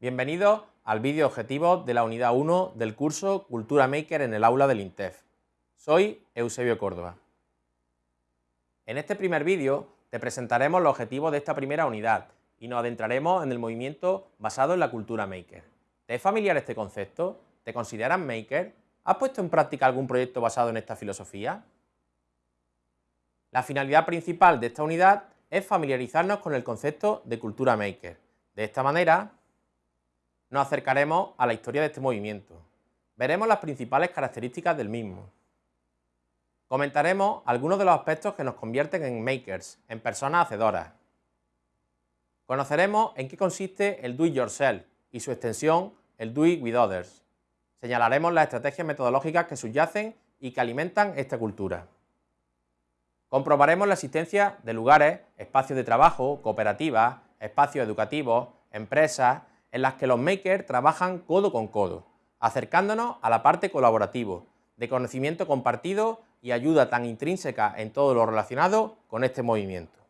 Bienvenidos al vídeo objetivo de la unidad 1 del curso Cultura Maker en el aula del INTEF. Soy Eusebio Córdoba. En este primer vídeo te presentaremos los objetivos de esta primera unidad y nos adentraremos en el movimiento basado en la cultura maker. ¿Te es familiar este concepto? ¿Te consideras maker? ¿Has puesto en práctica algún proyecto basado en esta filosofía? La finalidad principal de esta unidad es familiarizarnos con el concepto de cultura maker. De esta manera, nos acercaremos a la historia de este movimiento. Veremos las principales características del mismo. Comentaremos algunos de los aspectos que nos convierten en makers, en personas hacedoras. Conoceremos en qué consiste el do it yourself y su extensión, el do it with others. Señalaremos las estrategias metodológicas que subyacen y que alimentan esta cultura. Comprobaremos la existencia de lugares, espacios de trabajo, cooperativas, espacios educativos, empresas, en las que los makers trabajan codo con codo, acercándonos a la parte colaborativo, de conocimiento compartido y ayuda tan intrínseca en todo lo relacionado con este movimiento.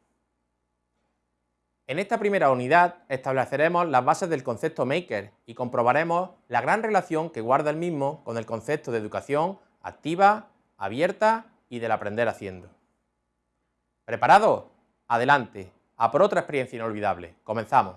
En esta primera unidad estableceremos las bases del concepto maker y comprobaremos la gran relación que guarda el mismo con el concepto de educación activa, abierta y del aprender haciendo. ¿Preparados? Adelante, a por otra experiencia inolvidable. Comenzamos.